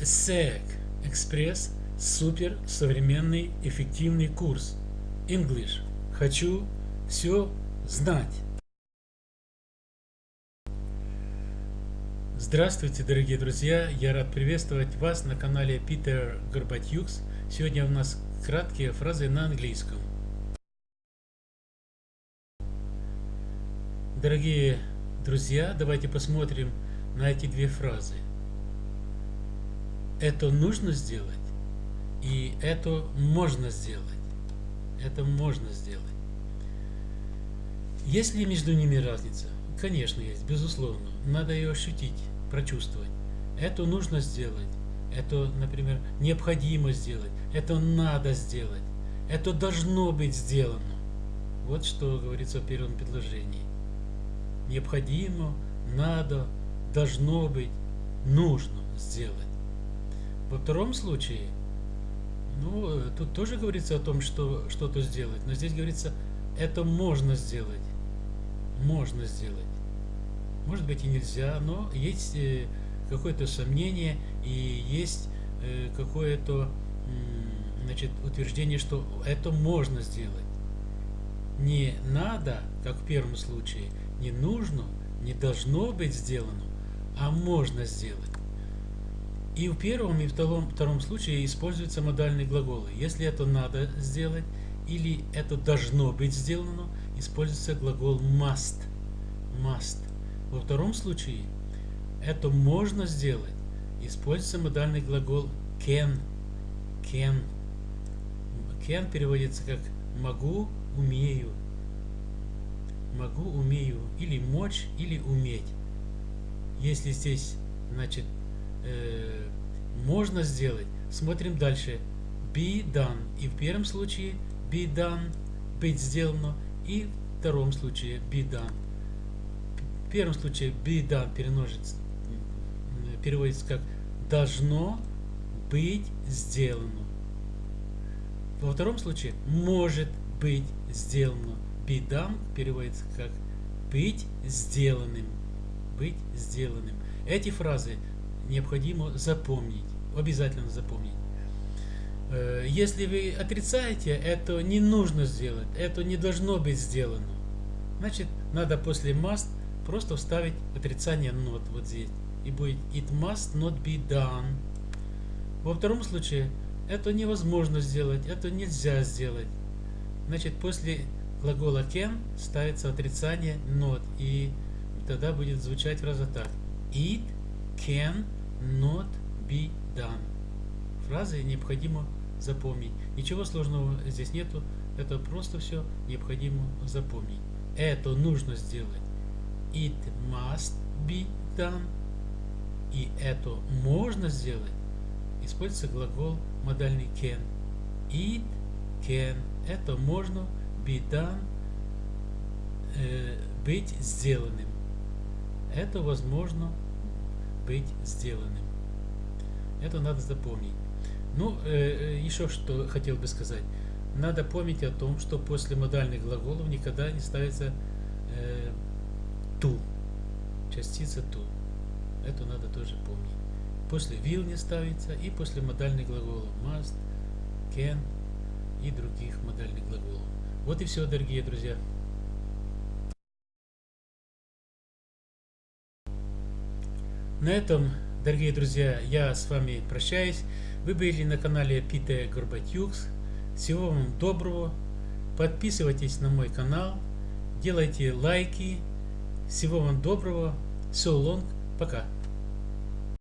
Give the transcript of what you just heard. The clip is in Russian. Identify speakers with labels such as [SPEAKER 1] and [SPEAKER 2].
[SPEAKER 1] SEC Экспресс Супер современный эффективный курс English. Хочу все знать. Здравствуйте, дорогие друзья! Я рад приветствовать вас на канале Питер Горбатюкс. Сегодня у нас краткие фразы на английском. Дорогие друзья, давайте посмотрим на эти две фразы. Это нужно сделать и это можно сделать. Это можно сделать. Есть ли между ними разница? Конечно, есть, безусловно. Надо ее ощутить, прочувствовать. Это нужно сделать. Это, например, необходимо сделать. Это надо сделать. Это должно быть сделано. Вот что говорится в первом предложении. Необходимо, надо, должно быть, нужно сделать. Во втором случае, ну, тут тоже говорится о том, что что-то сделать, но здесь говорится, это можно сделать. Можно сделать. Может быть и нельзя, но есть э, какое-то сомнение и есть э, какое-то значит, утверждение, что это можно сделать. Не надо, как в первом случае, не нужно, не должно быть сделано, а можно сделать. И в первом и втором, втором случае используются модальные глаголы. Если это надо сделать или это должно быть сделано, используется глагол must. must. Во втором случае это можно сделать. Используется модальный глагол can. can. Can переводится как могу, умею. Могу, умею. Или мочь, или уметь. Если здесь, значит, э, можно сделать, смотрим дальше. Be done. И в первом случае be done, быть сделано. И в втором случае be done. В первом случае be done переносится, переводится как должно быть сделано. Во втором случае может быть сделано. Be done переводится как быть сделанным. Быть сделанным. Эти фразы необходимо запомнить, обязательно запомнить. Э, если вы отрицаете, это не нужно сделать, это не должно быть сделано. Значит, надо после must просто вставить отрицание not вот здесь. И будет it must not be done. Во втором случае, это невозможно сделать, это нельзя сделать. Значит, после глагола can ставится отрицание not. И тогда будет звучать фраза так. It can not be done. Фразы необходимо запомнить. Ничего сложного здесь нету. Это просто все необходимо запомнить. Это нужно сделать. It must be done. И это можно сделать. Используется глагол модальный can. It can. Это можно be done. Э, быть сделанным. Это возможно быть сделанным. Это надо запомнить. Ну, э, э, еще что хотел бы сказать. Надо помнить о том, что после модальных глаголов никогда не ставится э, ту, частица ту. Это надо тоже помнить. После will не ставится и после модальных глаголов must, can и других модальных глаголов. Вот и все, дорогие друзья. На этом, дорогие друзья, я с вами прощаюсь. Вы были на канале Питер Горбатюкс. Всего вам доброго. Подписывайтесь на мой канал. Делайте лайки. Всего вам доброго. So long. Пока.